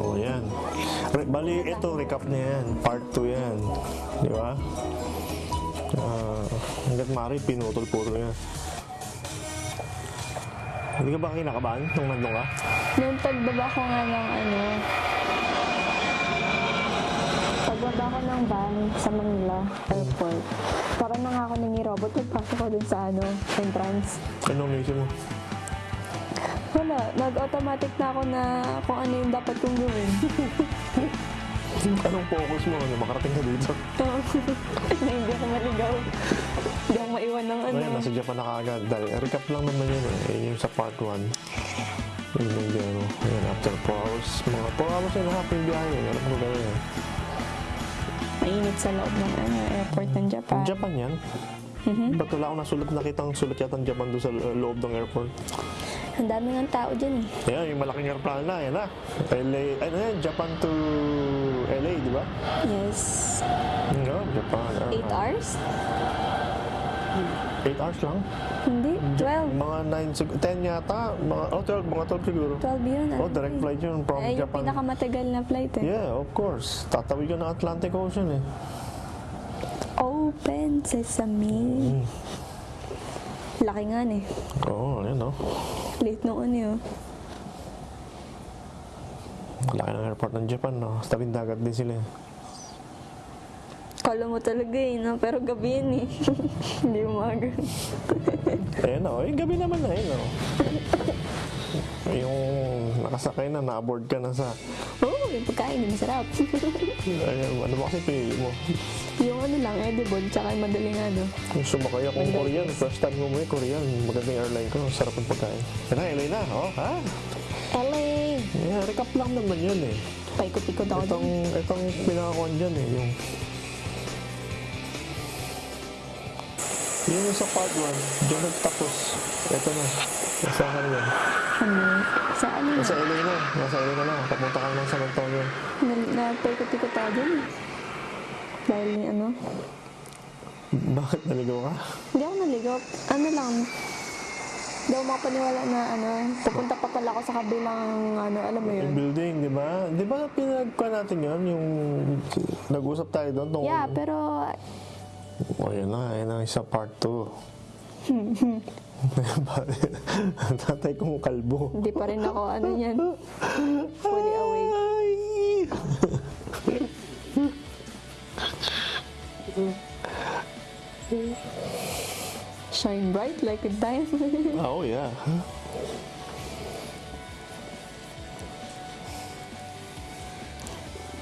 Oh, yan. Re- bali, ito, recap na yan. Part 2 yan. Di ba? Ah, hanggat maaari, pinutol-putol yan. Hindi ka ba kinakabahan nung nandun ka? Nung pagbaba ko nga ng ano, pagbaba ko ng van sa Manila Airport, parang na nga ako nangi robot, nagpasok ko dun sa ano, entrance. Anong naisip mo? Wala, nag-automatic na ako na kung ano yung dapat kong gawin. Anong focus mo? Ano, makarating ka dito? na hindi ako maligaw. Hindi ako maiwan ng ano. Ngayon, nasa Japan na kaagad. Dahil, recap lang naman yun eh. Yun yung sa part 1. Yun yung ano. Ayan, after 4 hours. Mga 4 hours a half yung biyahe. Alam mo gano'n eh. Mainit sa loob ng ano, airport ng Japan. Japan yan? Ba't wala akong nasulat nakitang sulat yata ng Japan doon sa lo- loob ng airport? Ang dami ng tao dyan eh. Ayan, yung malaking airplane na, yan na. LA, ano yan, Japan to LA, di ba? Yes. No, Japan. 8 hours? 8 hours lang? Hindi, 12. Mga 9, sig- 10 yata. Mga, oh, 12, mga 12 siguro. 12 yun. Oh, ano direct eh. flight yun from Ay, yung Japan. pinakamatagal na flight eh. Yeah, of course. Tatawid ka ng Atlantic Ocean eh. Open Sesame. Mm. Laki nga eh. Oo, oh, yan oh. Late noon eh. oh. Laki ng airport ng Japan, no? Sa tabing dagat din sila. eh. Kala mo talaga eh, no? pero gabi yun eh. Hindi umaga. Ayan oh, yung gabi naman na yun oh. yung nakasakay na, na-aboard ka na sa... Yung pagkain, yung masarap. Ayan, ano ba kasi pinili mo? yung ano lang, edible, tsaka yung madaling ano. Yung sumakay akong Korean, first time mo may Korean, magandang airline ko, sarap ng pagkain. Yan na, LA na, oh, ha? LA! Yeah, recap lang naman yun eh. Paikot-ikot ako Itong, itong pinakakuan dyan eh, yung... Yung sa part 1, dyan nagtapos. Ito na, nasa ka na yan. Ano? Sa ano? Nasa LA na, nasa LA na lang, papunta ka ng San Antonio. Na, na paikot-ikot ako dun. Dahil ni ano? Bakit naligaw ka? Hindi ako naligaw. Ano lang, hindi ako makapaniwala na ano, pupunta pa pala ako sa kabilang ano, alam mo yun. Yung building, di ba? Di ba pinagka natin yun? Yung nag-usap tayo doon? tungkol- Yeah, pero Oh, yan na. Yan na isa part 2. Ang tatay kong kalbo. hindi pa rin ako ano yan. Fully awake. Ay! Shine bright like a diamond. Oh, yeah.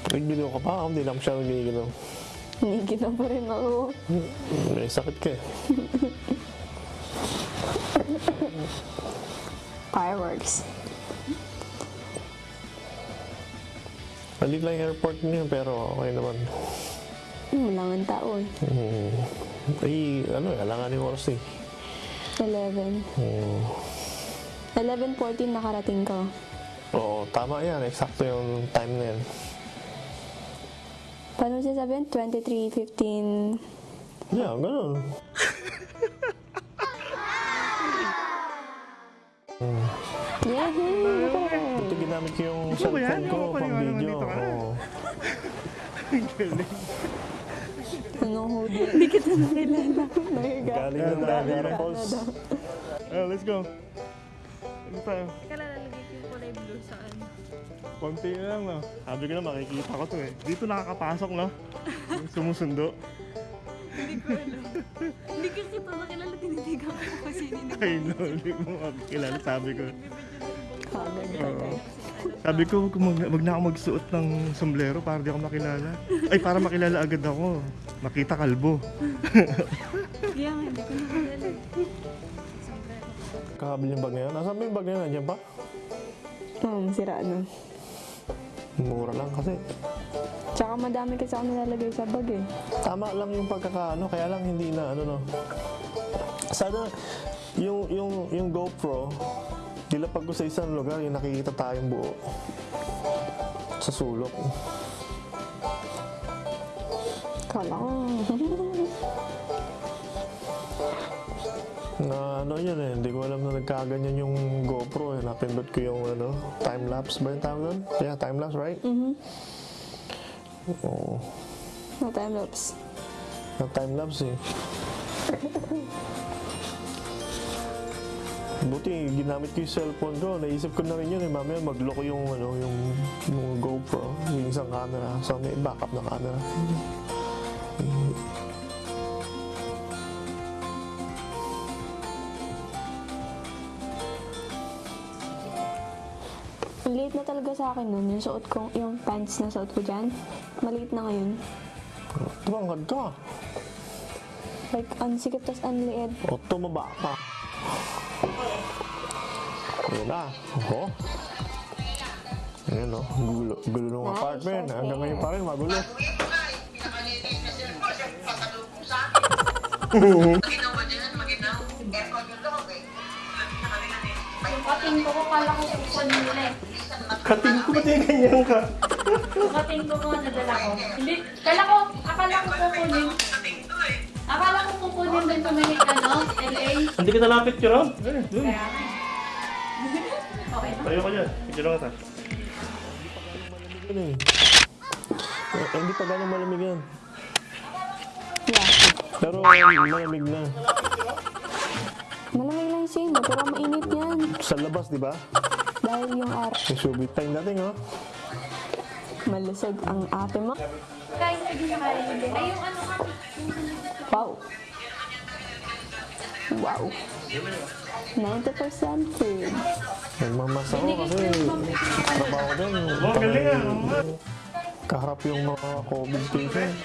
Nagbilo ka pa? Hindi lang siya nagbilo. Hiniginaw pa rin ako. May sakit ka eh. Fireworks. Maliit lang airport niya pero okay naman. Wala nga tao eh. Hmm. Ay, ano eh, alangan yung oras eh. 11. Hmm. 11.14 nakarating ko. Oo, tama yan. Eksakto yung time na yan. Paano siya sabihin? 23.15. Yeah, ganun. Yahoo! Ito ginamit ko yung cellphone ko pang paniwala video. nandito ka? Oo. Anong hoodie? Hindi kita nakilala. Galing na Niagara Falls. Oh, let's go. Ano tayo? Konti na lang, no? Sabi ko na, makikita ko to eh. Dito nakakapasok, no? Sumusundo. Hindi ko alam. Hindi ko kita nakilala, tinitigan ko kasi hindi Ay, no, hindi mo makikilala, sabi ko. Oo. Sabi ko, wag, mag- wag na ako magsuot ng sombrero para di ako makilala. Ay, para makilala agad ako. Makita kalbo. Kaya nga, hindi ko nakilala. Kakabili yung bag na yan. Nasaan ba yung bag na yan? Nandiyan pa? Oo, sira na. Mura lang kasi. Tsaka madami kasi ako nilalagay sa bag eh. Tama lang yung pagkakaano, kaya lang hindi na ano no. Sana yung yung yung GoPro dilapag ko sa isang lugar yung nakikita tayong buo sa sulok. Kala ko. Na ano yun eh, hindi ko alam na nagkaganyan yung GoPro eh. Napindot ko yung ano, time-lapse ba yung tawag doon? Yeah, time-lapse, right? Mhm. Oo. Na time-lapse. Na time-lapse eh. Buti, ginamit ko yung cellphone ko. Naisip ko na rin yun eh. Mamaya magloko yung, ano, yung, yung GoPro. Yung isang camera. So may backup na camera. Ang liit na talaga sa akin nun. Yung suot ko, yung pants na suot ko dyan. Maliit na ngayon. Tumangad ka. Like, ang sikip tas ang liit. O tumaba ka. Ayan na. Oho. Ayan o. Gulo, gulo ng Nice, apartment. okay. Hanggang ngayon pa rin, magulo. Yung kating ko ko, kala ko kukunin nila eh. Kating ko ba ganyan ka? Yung kating ko ko, nadala ko. Hindi, kala ko, akala ko kukunin. Akala ko kukunin din tumingin ano, LA. Hindi kita lapit yun, Rob. Eh, dun. Kaya nga. Okay na. Tayo ka dyan. Picture eh. Eh, hindi pa gano'ng malamig yan. Pero malamig na. Malamig lang yung same, pero mainit yan. Sa labas, di ba? Dahil yung ar May subit time dating, oh. malusog ang ate mo. Hindi. Ay, yung ano ka. Wow. Wow. 90% food. Nagmamas ako kasi trabaho ko din. Oh, galing ah. Kaharap yung mga COVID patient.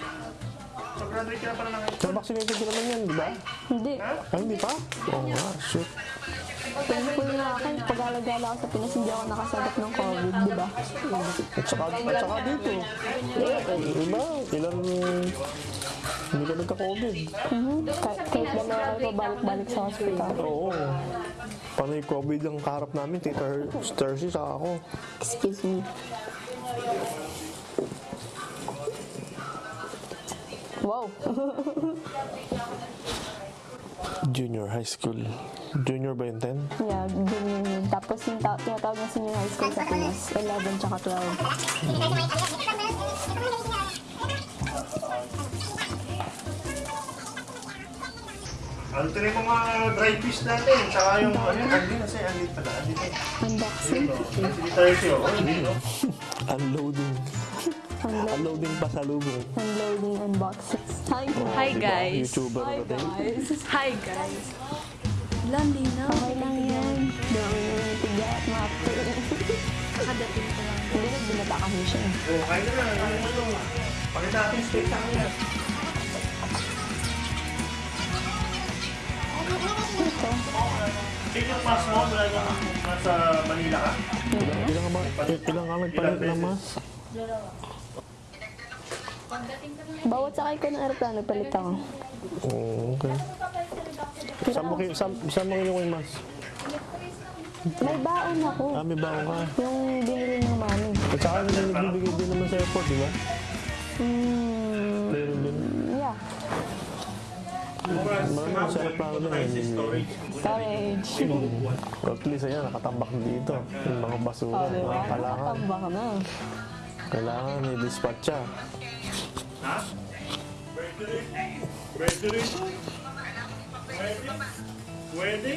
Pag-graduate ka na pala ng So, vaccinated ka naman yan, di ba? Hindi. Ay, hindi pa? Oo nga, shoot. Thankful nga ako. Pag-alagala ako sa Pinas, hindi ako nakasagap ng COVID, di ba? At saka, at saka dito. Diba? Ilan... Hindi ka nagka-COVID. Mhm. Kahit, kahit dalawa kayo pabalik-balik sa hospital. Oo. Panay COVID ang kaharap namin, Tita Sturcy, saka ako. Excuse me. Wow. Junior high school. Junior ba yun, 10? yeah, ganyan yun. Tapos yung ta- tinatawag na senior high school sa Pinas, 11 tsaka 12. Ano ito yung mga dry fish natin? Tsaka yung ano, andi na sa'yo, andi pala. Andi na. Unboxing. Hindi tayo siya. Oh? Unloading. Unlo- Unloading pa sa lubong. unloading unboxing. Hi guys. Hi Diba? guys. YouTuber Hi na guys. Hi guys. Landi na. Okay lang yan. Dami naman yung tiga at mapo. Kadating ko lang. Hindi na binata kasi siya. eh. Oh, kain na na. Ano mo ito? Pakita natin steak sa kanila. Ito. Yung mas mo mula nung nasa Manila ka? Ilang, ilang, ba, ilang ka nagpalit ng mas? Bawat sakay ko ng aeroplano, palit ako. Oo, okay. Saan mo, saan, saan mo kinuha yung mas? May baon ako. Ah, may baon ka. Yung binili ng mami. At saka nila nagbibigay din naman sa airport, di ba? Hmm, Meron din. yeah. Marami sa airplano din. Storage. At least, ayan, nakatambak dito. Yung mga basura, Oh, mga kailangan. Nakatambak na. Kailangan i-dispatch siya. Ha? Pwede rin. Pwede?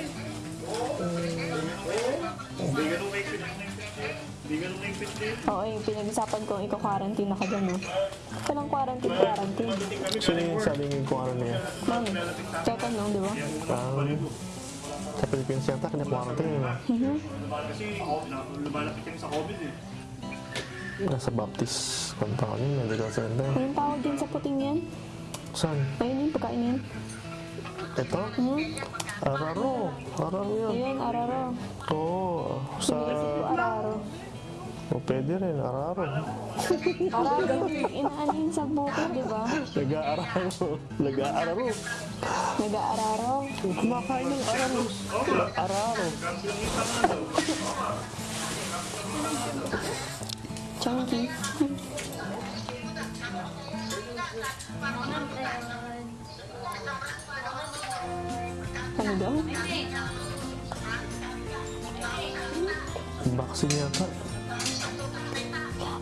Hindi ganun maigpit. Hindi ganun din. Oo, yung pinag-usapan ko, ikaw-quarantine ako dyan, no? Walang quarantine, quarantine. Sino yung saling kung ano niya? Mami, total no, di ba? Um, sa Philippines yata, kinakuarantine yun. ah. Kasi na- lumalapit kami sa COVID eh. Nasa Baptist, kanta ka niya, medical center. Anong tawag din sa puting yan? Saan? Ayun yung pagkain yan. Ito? Hmm? Araro. Araro. Ayun, araro. Oo. sa... Araro. O, pwede rin, araro. Araro yung inaano yun sa bukid, di ba? Nag-aararo. Nag-aararo. Nag-aararo. Kumakain ng araro. Araro. Sorry. Ano daw? Boxing yata.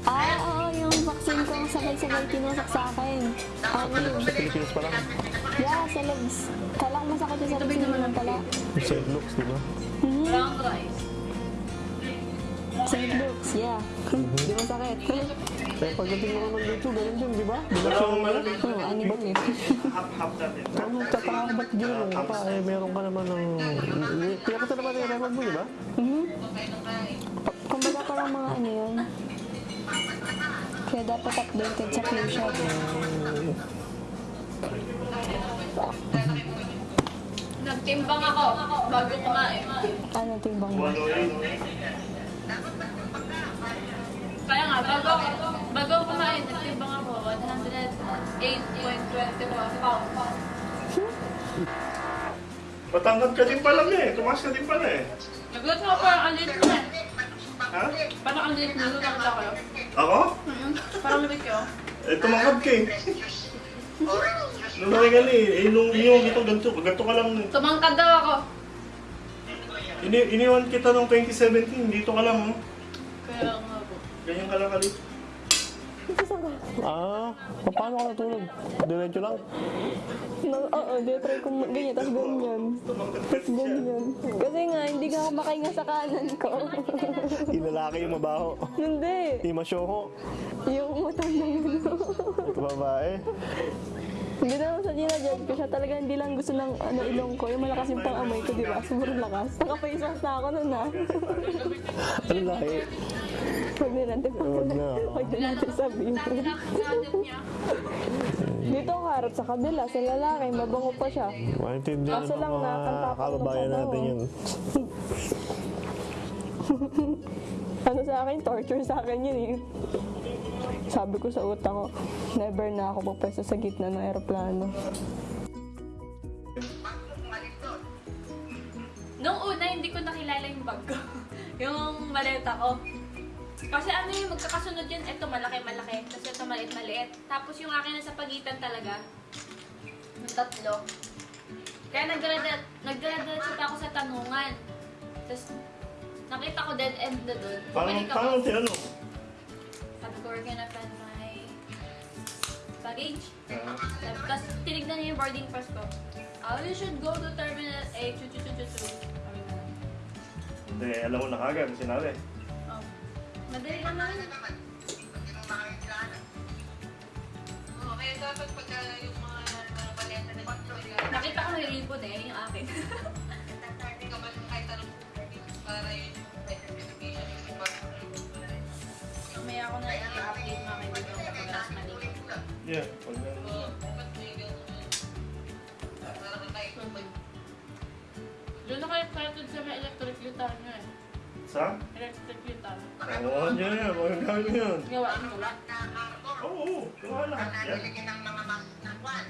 Ah, oo, oh, yung vaccine kong sabay-sabay tinusok sa akin. Ano yun? Sa Pilipinas pa lang? Yeah, sa legs. Kala masakit yung sa legs naman pala. Sa looks, di ba? Mm -hmm. Sa looks yeah. Di masakit. Kaya pagdating mo ng dito, ganun din, di ba? Di ba siya ano? Oo, ano ba eh? Ano, tataka ka ba't ginulong ka pa? Eh, meron ka naman ng... Pinakita naman yung record mo, di ba? Mhm. Kumbaga parang mga ano yun. Kaya dapat updated sa flu shot. Nagtimbang ako bago kumain. Ano timbang mo? Nga, bago, bago kumain, nagtimbang ako 108.24 pounds. Patangkad ka din pala eh. Tumaas ka din pala eh. Nagulat ako parang ang liit na. Ha? Parang ang liit na lulang ako. Ako? Mhm. Parang lumit ko. Eh, tumangkad ka eh. Nung nakikali eh, eh, nung iniwan kita ganito, ganito ka lang. Tumangkad daw ako. Ini iniwan kita nung 2017, dito ka lang oh. Kaya nga po. Ganyan ka lang kali. Ah, paano ka natulog? Diretso lang? No, oo, di try ko ma- ganyan, tapos ganyan. Ka. Ganyan. Kasi nga, hindi nga ako makahinga sa kanan ko. Yung lalaki yung mabaho. hindi. Yung masyoko. Yung matandang ano. Yung babae. Hindi naman sa ginajudge ko siya. Talaga hindi lang gusto ng ano, ilong ko. Yung malakas yung pang-amoy ko, di ba? Sobrang lakas. Naka-face mask na ako nun, ha? Ano lahi? Huwag na natin Huwag na. Huwag na natin sabihin. Dito ako harap sa kabila. Sa lalaki, mabango pa siya. Maintindihan Kaso ng lang, mga nakakanta ako kababayan natin yun. Ano sa akin, torture sa akin yun eh. Sabi ko sa utak ko, never na ako magpwesto sa gitna ng aeroplano. Nung una, hindi ko nakilala yung bag ko. yung maleta ko. Kasi ano yung magkakasunod yun, ito malaki-malaki, tapos ito maliit-maliit. Tapos yung akin nasa pagitan talaga, yung tatlo. Kaya nagdala-diretso pa ako sa tanungan. Tapos nakita ko dead end na Bumalik ako. paano tinanong? Sabi ko, we're gonna find my baggage. Ah, Tapos tinignan niya yung boarding pass ko. Oh, you should go to Terminal A, chu chu chu chu chu. Hindi, alam mo na kagad, sinabi. Madali lang naman. Oo, kaya dapat pagka yung mga baleta na Nakita ko may ribbon eh, yung akin. Hindi ka man kahit anong para yun yung identification yung iba. Mamaya ako na i-update mga kaibigan ko pagkakas mali. Yeah, pag Oo, ba't may ganun? Parang kahit Doon kayo excited sa may electric guitar nyo eh. Sa? Electric guitar. Oo, yan yan. Mga gamit mo yun. Gawain ko lang. Oo, oo. Gawa lahat yan. Nalagyan ng mga mask na kwan.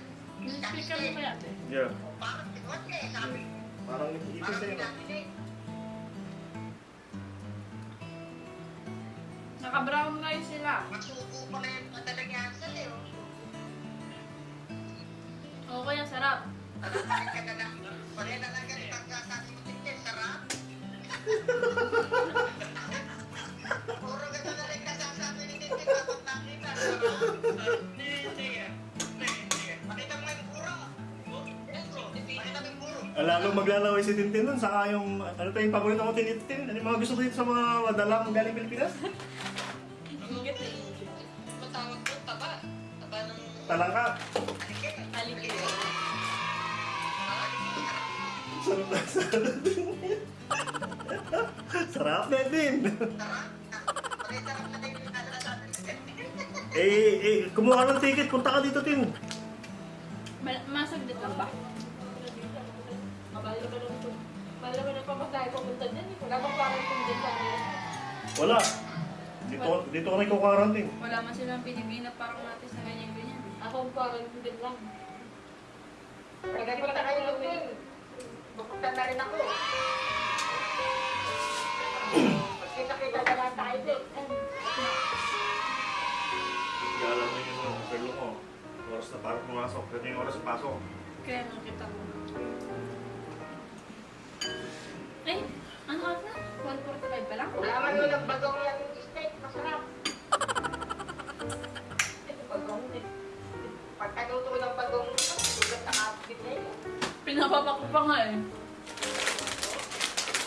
Yung speaker mo kaya ate. Yeah. Parang tigot eh, sabi. Parang ipin sa'yo. Naka-brown rice sila. Masuko pa na yung madalagyan sa eh. Oo, kaya sarap. Parang ka na lang. Parang na lang ganit ang kasasagutin niya. Sarap. Puro na lang kasasabi ni Titi. Dapat nakita. Hindi, hindi. Pakita mo yung puro. Puro. Pakita mo yung puro. Lalo maglalaway si Tintin nun, saka yung, ano pa yung paborito ko Tintin? Ano yung mga gusto ko dito sa mga madalang galing Pilipinas? Matawag ko, taba. Taba ng... Talangka. Aligid. Sarap na sarap. Sarap na din. Na eh, eh, kumuha ka ng ticket, punta ka dito, Tin. Ma- Masaglit lang ba? Mabalo ka lang ito. Bala mo nagpapagkain pumunta dyan. Wala bang parang dyan sa amin? Wala. Dito, dito ka na ikaw-quarantine. Wala man silang pinigay na parang natin sa ganyan-ganyan. Ako parang din lang. Pagdating na kayo doon, bukutan na rin ako. Doon. Galang mo yung perlo mo. Oras na parang pumasok. Ito yung oras pasok. Kaya nang kita mo. Eh, ano oras na? 1.45 pa lang? Wala man ng bagong yan steak, masarap. Ito bagong eh. Pagkaluto ng bagong sugat na kapit na yun. Pinapapak ko pa nga eh.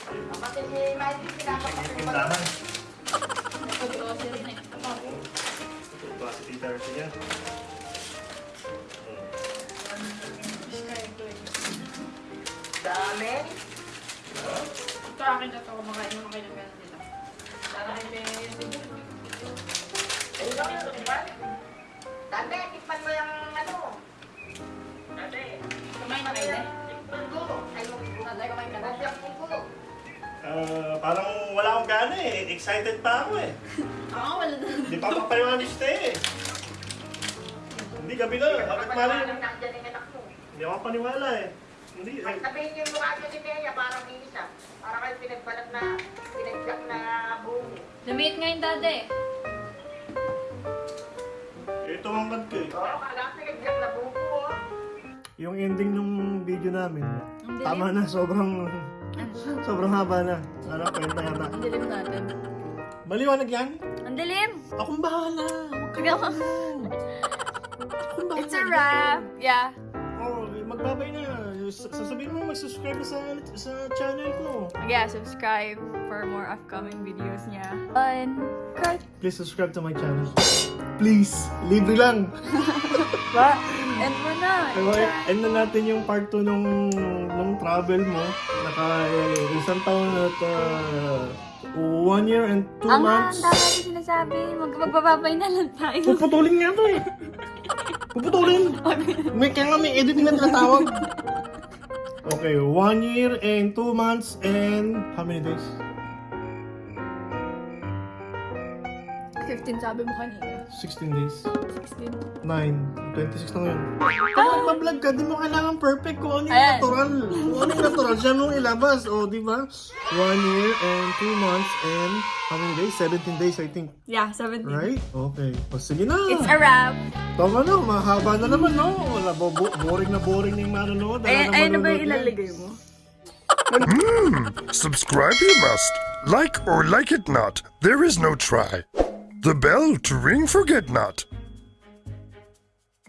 Kapatid si Miley, pinapapak yung bagong. Dami. Ito akin na to. Kumakain naman kayo ng gano'n dito. Sana kayo may... Ayun lang yun, diba? Dati, tikman mo yung ano. Dati. Kumain na kayo eh. Tikman ko. Ay, yung Tatay, kumain ka na. Ah, parang wala akong gana eh. Excited pa ako eh. Oo, wala na. Hindi pa makapaliwanag siya eh. Hindi, gabi na. Bakit mali? Hindi ako paniwala eh. Hindi. Eh, sabihin niyo yung mukha niyo ni Bea, parang isa. Parang kayo pinagbalat na, pinagyak na buho. Lumiit nga yung dada eh. ito ang kad ko eh. Oo, kala pinagyak na buho. oh. Yung ending ng video namin, tama na, sobrang sobrang haba na. Ano, kwenta yata. Ang dilim natin. Maliwanag yan? Ang dilim! Akong bahala. Huwag ka. Akong bahala. It's a wrap. Yeah. Oh, magbabay na. Sasabihin mo mag-subscribe na sa, sa channel ko. Yeah, subscribe for more upcoming videos niya. On cut. Please subscribe to my channel. Please. Libre lang. Ba? End mo na. Eh, end na natin yung part 2 nung, nung travel mo. Naka eh, isang taon at uh, one year and two Ang months. handa natin sinasabi. Mag magbababay na lang tayo. Puputulin nga to eh. Puputulin. May kaya nga may editing na tinatawag. Okay, one year and two months and how many days? 15 sabi mo kanina. 16 days. 16. 9. 26 na ngayon. Pag nagpa-vlog ka, di mo kailangan perfect kung ano yung Ayan. natural. Kung ano yung natural, siya mong ilabas. O, di ba? One year and two months and how many days? 17 days, I think. Yeah, 17. Right? Okay. O, sige na. It's a wrap. Tama na, mahaba na naman, no? Wala, bo- bo- boring na boring na yung manonood. Ayan, na ayan na ba yung ilalagay mo? Subscribe you must. Like or like it not, there is no try. The bell to ring forget not.